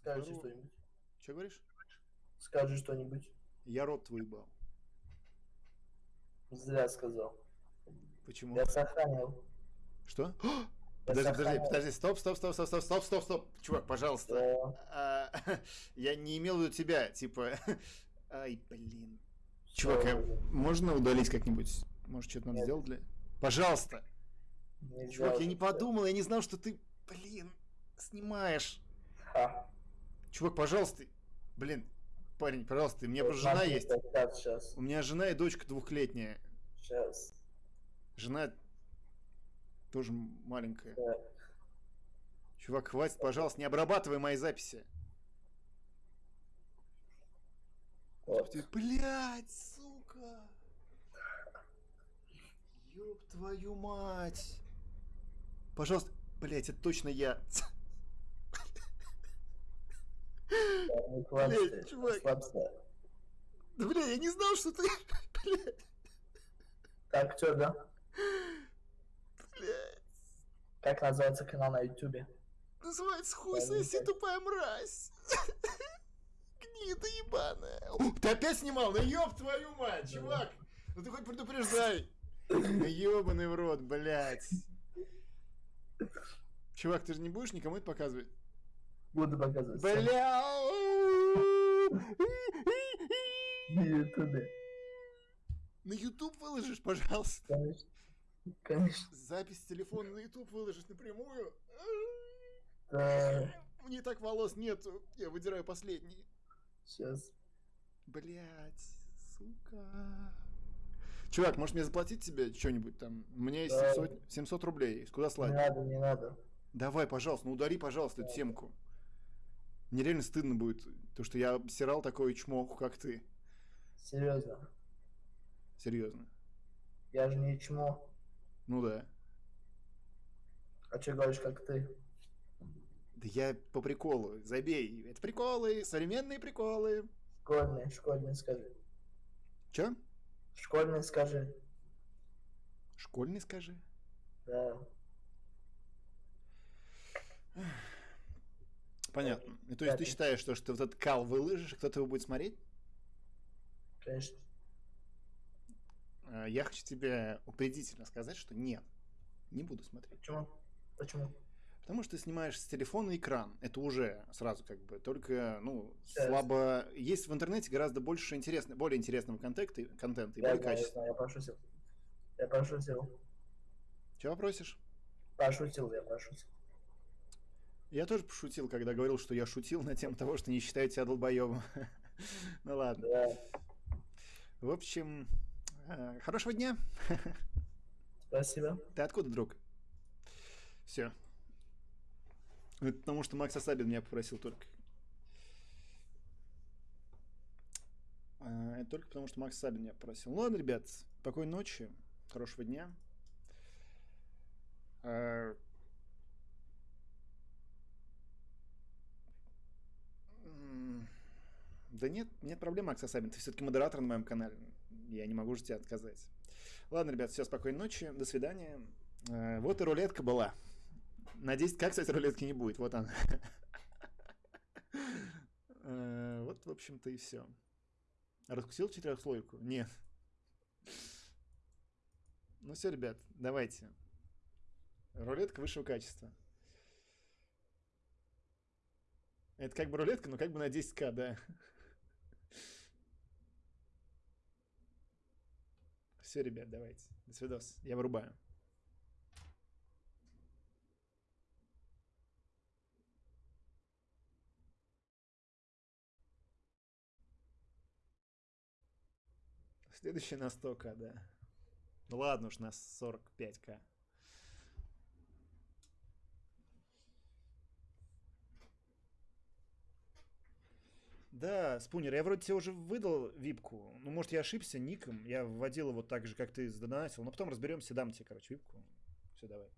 Скажи Здорово. что-нибудь. Че говоришь? Скажи что-нибудь. Я рот выебал. Зря сказал. Почему? Я сохранил. Что? Я Подожди, подожди, подожди, стоп, стоп, стоп, стоп, стоп, стоп, стоп, стоп, чувак, пожалуйста. А, я не имел в виду тебя, типа. Ай, блин. Чувак, а можно удалить как-нибудь? Может, что-то надо сделать для. Пожалуйста. нельзя Чувак, я не подумал, я не знал, что ты, блин, снимаешь. Ха. Чувак, пожалуйста. Блин, парень, пожалуйста, у меня просто жена есть. сейчас. У меня жена и дочка двухлетняя. Сейчас. Жена тоже маленькая. Так. Чувак, хватит, пожалуйста, не обрабатывай мои записи. Вот. Ты, блядь, сука. Ёб твою мать. Пожалуйста, блядь, это точно я. Блядь, чувак. Да, бля, я не знал, что ты... Блядь, Так, что, да? блядь. Как называется канал на ютубе? Называется хуй соси, тупая мразь. Гнида ебаная. О, Ты опять снимал? Ну ёб твою мать, чувак. Ну ты хоть предупреждай. Ёбаный в рот, блядь. Чувак, ты же не будешь никому это показывать? Буду показывать. Бля! На ютубе. На YouTube выложишь, пожалуйста. Конечно. Конечно. Запись телефона на YouTube выложишь напрямую. Да. Мне так волос нету. Я выдираю последний. Сейчас. Блять, сука. Чувак, может мне заплатить тебе что-нибудь там? Меня есть Да. 700, 700 рублей. Куда Не слать? надо, не надо. Давай, пожалуйста, ну удари, пожалуйста, эту темку. Мне реально стыдно будет, то, что я обсирал такое чмоху, как ты. Серьезно. Серьезно. Я же не чмо. Ну да. А что говоришь, как ты? Да я по приколу. Забей. Это приколы, современные приколы. Школьный, школьный скажи. Че? Школьный скажи. Школьный скажи. Да. Понятно. И то есть ты считаешь, что, что вот этот кал выложишь, кто-то его будет смотреть? Конечно. А, Я хочу тебе упредительно сказать, что нет, не буду смотреть. Почему? Почему? Потому что ты снимаешь с телефона экран. Это уже сразу как бы только, ну, Да. слабо... Есть в интернете гораздо больше интересного, более интересного контента, контента и Я более знаю, я качественного. знаю, я пошутил. Я пошутил. Чего просишь? Пошутил, я пошутил. Я тоже пошутил, когда говорил, что я шутил на тему того, что не считаю тебя долбоебом. Ну ладно. Да. В общем, э, хорошего дня. Спасибо. Ты откуда, друг? Все. Это потому что Макс Асабин меня попросил только. А, Это только потому, что Макс Сабин меня попросил. Ну ладно, ребят, спокойной ночи, хорошего дня. А, м, Да нет, нет проблем, Макс Асабин. Ты все-таки модератор на моем канале. Я не могу же тебе отказать. Ладно, ребят, все, спокойной ночи, до свидания. Э, Вот и рулетка была. Надеюсь, как, кстати, рулетки не будет. Вот она. Э, Вот, в общем-то, и все. Раскусил четырехслойку? Нет. Ну все, ребят, давайте. Рулетка высшего качества. Это как бы рулетка, но как бы на 10к, да. Все, ребят, давайте. До свидос. Я вырубаю. Следующий на 100к, да. Ну ладно уж, на 45к. Да, Спунер, я вроде тебе уже выдал випку. Ну, может, я ошибся ником. Я вводил его так же, как ты задонатил. Но потом разберемся, дам тебе, короче, випку. Все, давай.